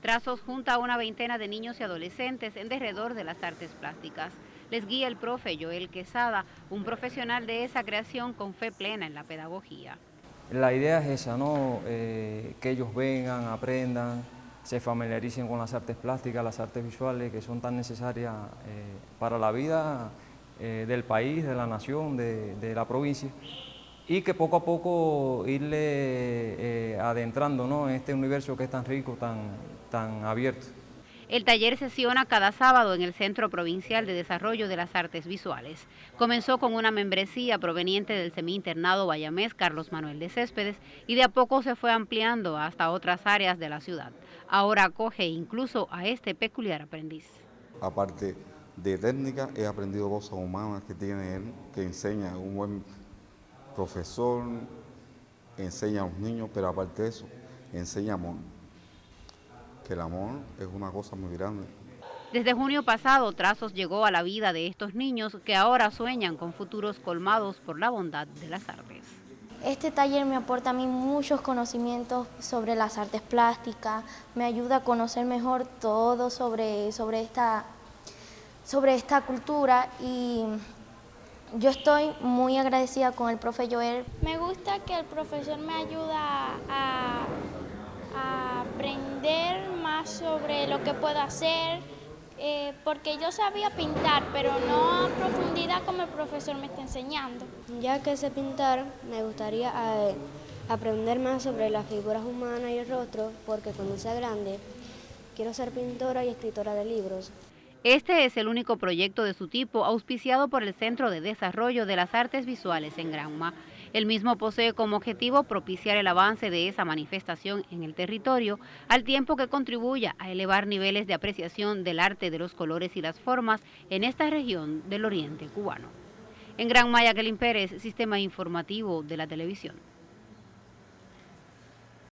Trazos junta a una veintena de niños y adolescentes en derredor de las artes plásticas. Les guía el profe Joel Quesada, un profesional de esa creación con fe plena en la pedagogía. La idea es esa, ¿no? Eh, que ellos vengan, aprendan, se familiaricen con las artes plásticas, las artes visuales que son tan necesarias eh, para la vida eh, del país, de la nación, de, de la provincia y que poco a poco irle eh, adentrando ¿no? en este universo que es tan rico, tan, tan abierto. El taller sesiona cada sábado en el Centro Provincial de Desarrollo de las Artes Visuales. Comenzó con una membresía proveniente del semi-internado Bayamés Carlos Manuel de Céspedes y de a poco se fue ampliando hasta otras áreas de la ciudad. Ahora acoge incluso a este peculiar aprendiz. Aparte de técnica, he aprendido cosas humanas que tiene él, que enseña un buen profesor enseña a los niños, pero aparte de eso, enseña amor. Que el amor es una cosa muy grande. Desde junio pasado, Trazos llegó a la vida de estos niños que ahora sueñan con futuros colmados por la bondad de las artes. Este taller me aporta a mí muchos conocimientos sobre las artes plásticas, me ayuda a conocer mejor todo sobre, sobre, esta, sobre esta cultura y yo estoy muy agradecida con el profe Joel. Me gusta que el profesor me ayuda a, aprender más sobre lo que puedo hacer, eh, porque yo sabía pintar, pero no a profundidad como el profesor me está enseñando. Ya que sé pintar, me gustaría eh, aprender más sobre las figuras humanas y el rostro, porque cuando sea grande quiero ser pintora y escritora de libros. Este es el único proyecto de su tipo auspiciado por el Centro de Desarrollo de las Artes Visuales en Granma. El mismo posee como objetivo propiciar el avance de esa manifestación en el territorio, al tiempo que contribuya a elevar niveles de apreciación del arte de los colores y las formas en esta región del oriente cubano. En Granma, Jacqueline Pérez, Sistema Informativo de la Televisión.